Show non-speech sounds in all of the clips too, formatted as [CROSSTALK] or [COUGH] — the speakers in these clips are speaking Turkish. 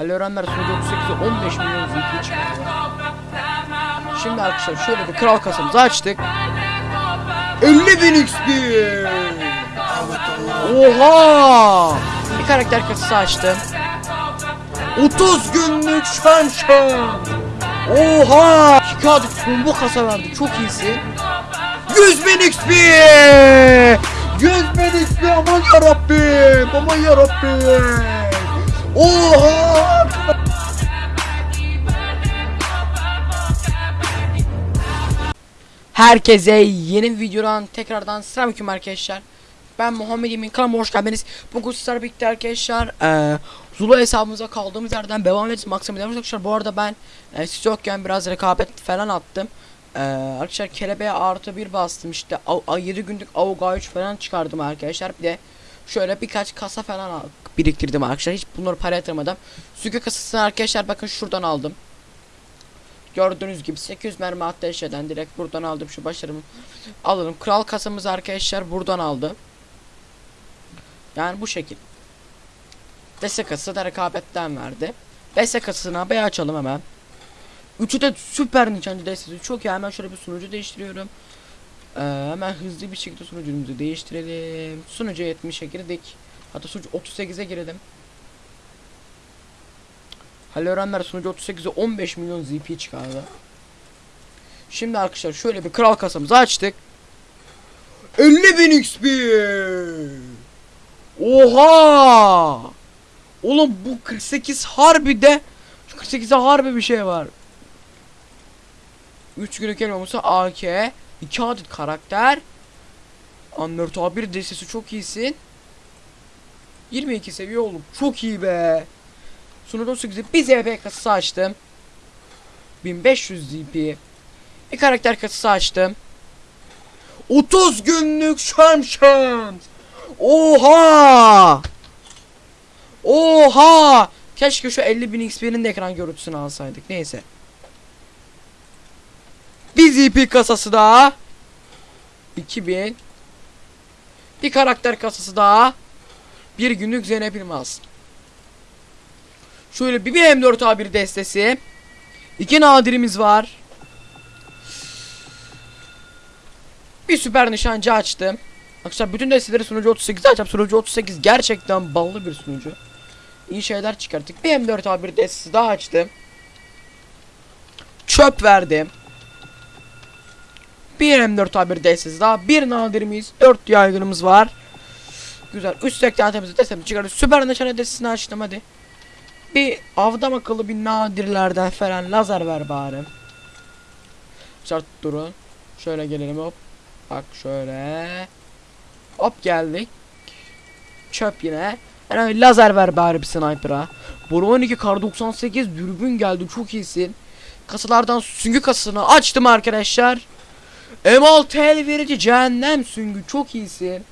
Ali Öğrenler sunucu 38'e 15 milyon ZP çıkardı. Şimdi arkadaşlar şöyle bir kral kasamızı açtık. 50 bin XP. Oha! Bir karakter kasası açtım. 30 günlük şamşam. Oha! 2 adet combo kasa verdi. Çok iyisi. 100 bin XP. 100 bin XP aman yarabbim. Aman yarabbim. Oha! Herkese yeni bir videodan tekrardan selamünaleyküm arkadaşlar. Ben Muhammed Emin kanalıma hoş geldiniz. Bugün sizlerle birlikte arkadaşlar eee Zula hesabımıza kaldığımız yerden devam edeceğiz. Maksimum arkadaşlar. Bu arada ben e, siz yokken biraz rekabet falan attım. Eee arkadaşlar kelebeğe artı bir bastım işte. Av, av- 7 günlük Avuga 3 falan çıkardım arkadaşlar. Bir de şöyle birkaç kasa falan al- biriktirdim arkadaşlar. Hiç bunları para yatırmadım. Sügü kasasını arkadaşlar bakın şuradan aldım. Gördüğünüz gibi 800 mermi ateş eden direkt buradan aldım şu başarımı alalım. Kral kasamızı arkadaşlar buradan aldı. Yani bu şekil. Destek da rekabetten verdi. Destek kasasını bir açalım hemen. Üçü de süper nişancı destesi çok iyi. Hemen şöyle bir sunucu değiştiriyorum. Ee, hemen hızlı bir şekilde sunucumuzu değiştirelim. Sunucu 70'e girdik. Hatta sunucu 38'e girelim. Halil Öğrenler sunucu 38'e 15 milyon ZP çıkardı. Şimdi arkadaşlar şöyle bir kral kasamızı açtık. 50 bin XP. Oha! Oğlum bu 48 harbi de şu 48'e harbi bir şey var. 3 günlük elmaması AK 2 adet karakter Anlört A1 destesi çok iyisin 22 seviye oğlum çok iyi be. Sunucu 18'i bir ZP kasası açtım. 1500 ZP Bir karakter kasası açtım. 30 günlük şam şams Oha! Oha! Keşke şu 50.000 XP'nin de ekran görüntüsünü alsaydık. Neyse. Bir ZP kasası daha. 2000 Bir karakter kasası daha Bir günlük Zeynep İlmaz Şöyle bir, bir M4A1 destesi İki nadirimiz var Bir süper nişancı açtım Arkadaşlar bütün desteleri sunucu 38 açacağım. Sunucu 38 gerçekten ballı bir sunucu. İyi şeyler çıkarttık. Bir M4A1 destesi daha açtım. Çöp verdim. Bir M4A1 destesi daha. Bir nadirimiz. 4 yaygınımız var. Güzel. Üst sektatemizi destemi çıkardık. Süper nişan destesini açtım hadi. Bir avdam akıllı bir nadirlerden falan lazer ver bari. Şart durun. Şöyle gelelim hop. Bak şöyle. Hop geldik. Çöp yine. Yani lazer ver bari bir sniper'a. Boru 12 kar 98 dürbün geldi çok iyisin. Kasalardan süngü kasasını açtım arkadaşlar. M6 el verici cehennem süngü çok iyisin.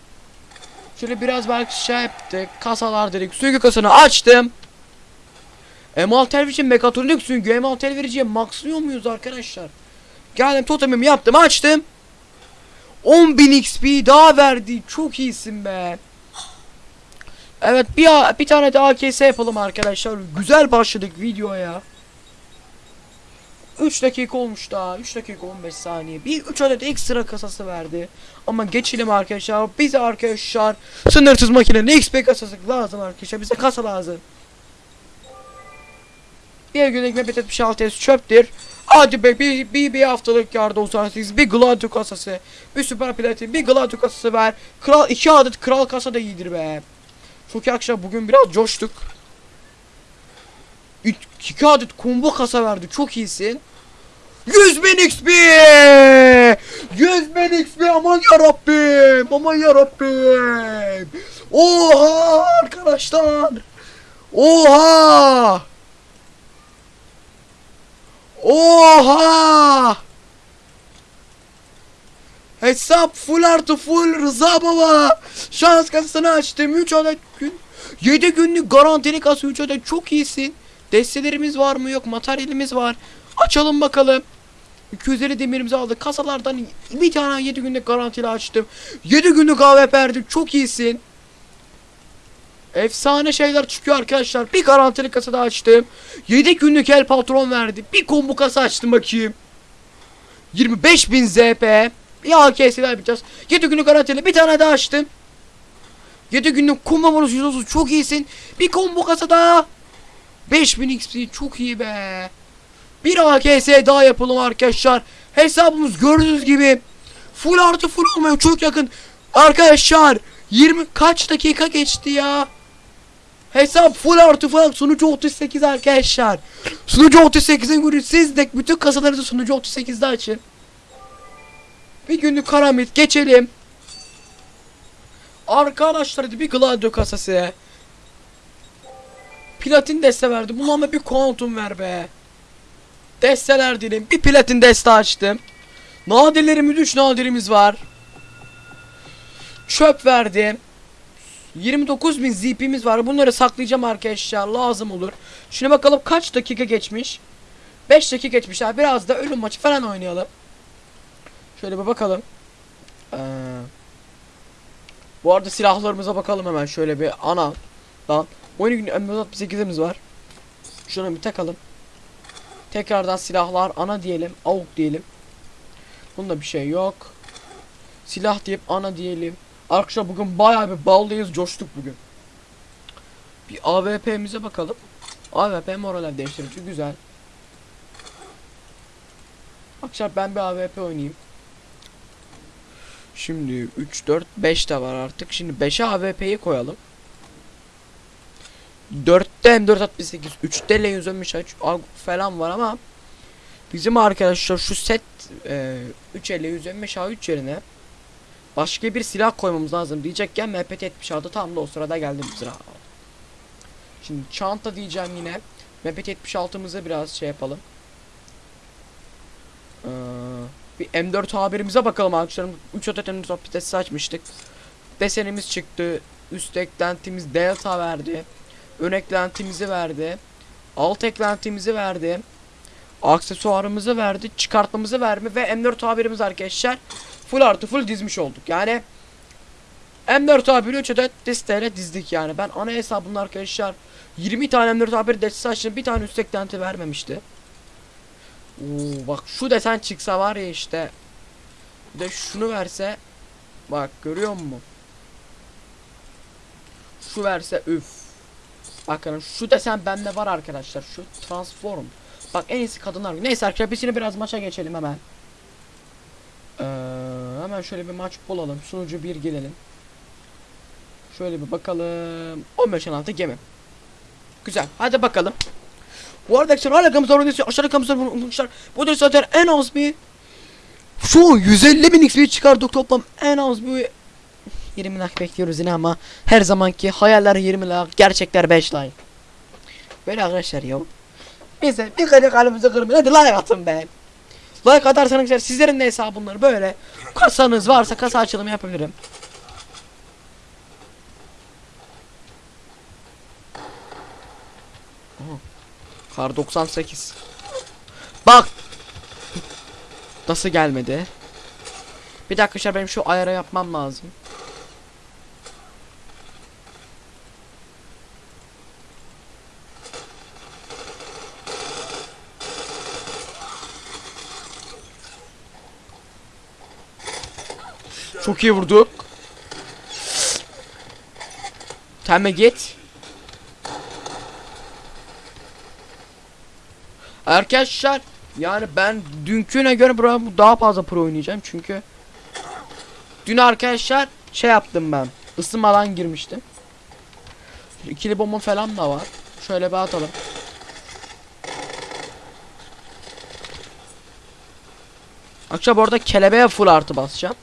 Şöyle biraz belki şey yaptık. Kasalar dedik. Süngü kasasını açtım. M6 el verici mekatronik süngü. M6 el vericiye maxlıyor muyuz arkadaşlar? Geldim totemimi yaptım açtım. 10.000 XP daha verdi. Çok iyisin be. Evet bir bir tane daha AKS yapalım arkadaşlar. Güzel başladık videoya. 3 dakika olmuş daha. 3 dakika 15 saniye. Bir 3 adet ekstra kasası verdi. Ama geçelim arkadaşlar. Bize arkadaşlar sınırsız makinenin XP kasası lazım arkadaşlar. Bize kasa lazım. Bir günlük map 76 S çöptür. Hadi be bir, bir, bir haftalık yarda 98 bir Gladio kasası bir süper platin bir Gladio kasası ver Kral iki adet kral kasa da iyidir be Çok akşam bugün biraz coştuk İ- iki adet combo kasa verdi çok iyisin 100 bin XP 100 bin XP aman yarabbim aman yarabbim Oha arkadaşlar Oha Oha! Hesap full artı full Rıza baba. Şans kasasını açtım. 3 adet gün. 7 günlük garantili kasa 3 adet çok iyisin. Destelerimiz var mı yok materyalimiz var. Açalım bakalım. 250 demirimizi aldık. Kasalardan bir tane 7 günlük garantili açtım. 7 günlük AWP verdim. Çok iyisin. Efsane şeyler çıkıyor arkadaşlar. Bir garantili kasa da açtım. 7 günlük el patron verdi. Bir combo kasa açtım bakayım. 25.000 ZP. Bir AKS'ler yapacağız. 7 günlük garantili bir tane daha açtım. 7 günlük combo bonus 130 çok iyisin. Bir combo kasa daha. 5000 XP çok iyi be. Bir AKS daha yapalım arkadaşlar. Hesabımız gördüğünüz gibi full artı full olmaya çok yakın. Arkadaşlar 20 kaç dakika geçti ya? Hesap full artı full sunucu 38 arkadaşlar. Sunucu 38'in günü siz de bütün kasalarınızı sunucu 38'de açın. Bir günlük karamit geçelim. Arkadaşlar bir Gladio kasası. Platin deste verdi. Bunu ama bir kuantum ver be. Desteler dilim. Bir platin deste açtım. Nadirlerimiz 3 nadirimiz var. Çöp verdi. 29.000 ZP'miz var. Bunları saklayacağım arkadaşlar. Lazım olur. Şuna bakalım kaç dakika geçmiş. 5 dakika geçmiş. Ha. Biraz da ölüm maçı falan oynayalım. Şöyle bir bakalım. Ee, bu arada silahlarımıza bakalım hemen. Şöyle bir ana. Lan. Oyun günü M468'imiz var. Şuna bir takalım. Tekrardan silahlar ana diyelim. Avuk diyelim. Bunda bir şey yok. Silah deyip ana diyelim. Arkadaşlar bugün bayağı bir ballıyız. Coştuk bugün. Bir AWP'mize bakalım. AWP moral değiştirici güzel. Arkadaşlar ben bir AWP oynayayım. Şimdi 3 4 5 de var artık. Şimdi 5'e AWP'yi koyalım. 4'te M468, 3'te L113 falan var ama bizim arkadaşlar şu set e, 3 L115 A3 yerine başka bir silah koymamız lazım diyecekken MPT 76 tam da o sırada geldi sıra. Şimdi çanta diyeceğim yine. MPT 76'mızı biraz şey yapalım. Ee, bir M4 haberimize bakalım arkadaşlar. 3 adet M4 apitesi açmıştık. Desenimiz çıktı. Üst eklentimiz delta verdi. Ön eklentimizi verdi. Alt eklentimizi verdi. Aksesuarımızı verdi. Çıkartmamızı verme ve M4 tabirimiz arkadaşlar. Full artı full dizmiş olduk. Yani M4 tabiri 3 adet listeyle dizdik yani. Ben ana hesabımda arkadaşlar 20 tane M4 tabiri destesi açtım. Bir tane üst eklenti vermemişti. Oo, bak şu desen çıksa var ya işte. Bir de şunu verse. Bak görüyor musun? Şu verse üf. Bakın şu desen bende var arkadaşlar. Şu transform. Bak en iyisi kadınlar. Neyse arkadaşlar biz yine biraz maça geçelim hemen. Ee, hemen şöyle bir maç bulalım. Sunucu bir gelelim. Şöyle bir bakalım. 15 16 gemi. Güzel. Hadi bakalım. Bu arada arkadaşlar hala gamızlar oynuyorsa aşağıda gamızlar unutmuşlar. Bu da zaten en az bir şu an 150 bin XP çıkardık toplam en az bir 20 like bekliyoruz yine ama her zamanki hayaller 20 like gerçekler 5 like. Böyle arkadaşlar ya. Bize bir kere kalbimize kırmayın hadi like atın be. Like atarsanız sizlerin de hesabınları böyle kasanız varsa kasa açılımı yapabilirim. Kar 98. Bak. Nasıl gelmedi? Bir dakika arkadaşlar benim şu ayara yapmam lazım. Çok iyi vurduk. Temme git. Arkadaşlar yani ben dünküne göre bura daha fazla pro oynayacağım çünkü dün arkadaşlar şey yaptım ben ısınmadan girmiştim. İkili bomba falan da var. Şöyle bir atalım. Akşam orada kelebeğe full artı basacağım.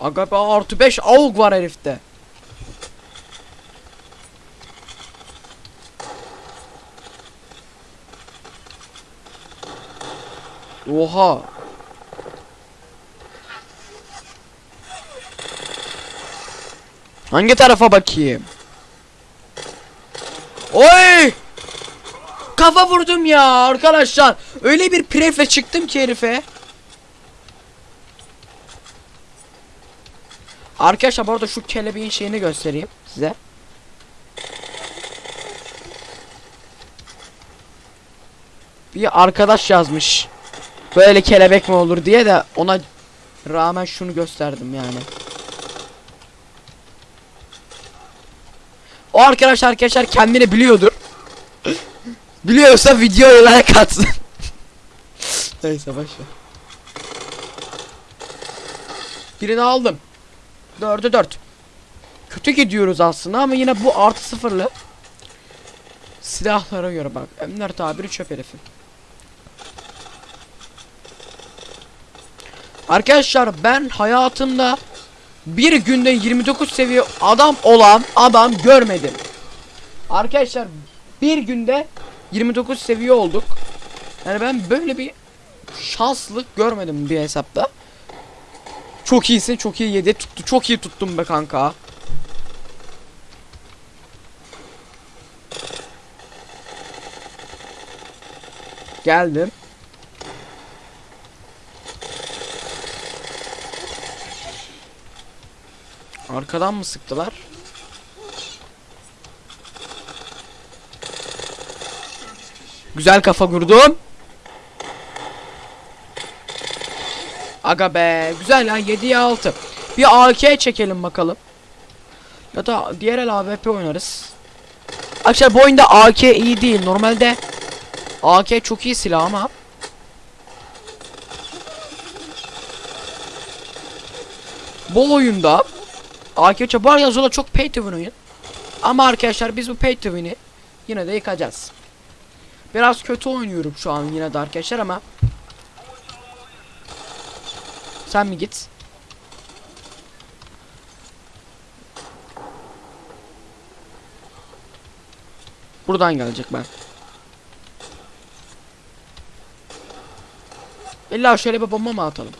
Aga be artı 5 AUG var herifte. Oha. Hangi tarafa bakayım? Oy! Kafa vurdum ya arkadaşlar. Öyle bir prefle çıktım ki herife. Arkadaşlar bu arada şu kelebeğin şeyini göstereyim size. Bir arkadaş yazmış. Böyle kelebek mi olur diye de ona rağmen şunu gösterdim yani. O arkadaş arkadaşlar kendini biliyordur. [LAUGHS] Biliyorsa videoya like atsın. [LAUGHS] Neyse başla. Birini aldım. Dördü dört. Kötü gidiyoruz aslında ama yine bu artı sıfırlı. Silahlara göre bak. Emler tabiri çöp herifin. Arkadaşlar ben hayatımda bir günde 29 seviye adam olan adam görmedim. Arkadaşlar bir günde 29 seviye olduk. Yani ben böyle bir şanslık görmedim bir hesapta. Çok iyisin, çok iyi yedi tuttu. Çok iyi tuttum be kanka. Geldim. Arkadan mı sıktılar? Güzel kafa kurdum. Aga be. Güzel ya 7'ye 6. Bir AK çekelim bakalım. Ya da diğer el AWP oynarız. Arkadaşlar bu oyunda AK iyi değil. Normalde AK çok iyi silah ama bu oyunda AK bu arada Zola çok pay to win oyun. Ama arkadaşlar biz bu pay to win'i yine de yıkacağız. Biraz kötü oynuyorum şu an yine de arkadaşlar ama sen mi git? Buradan gelecek ben. İlla şöyle bir bomba mı atalım?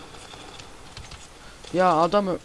Ya adamı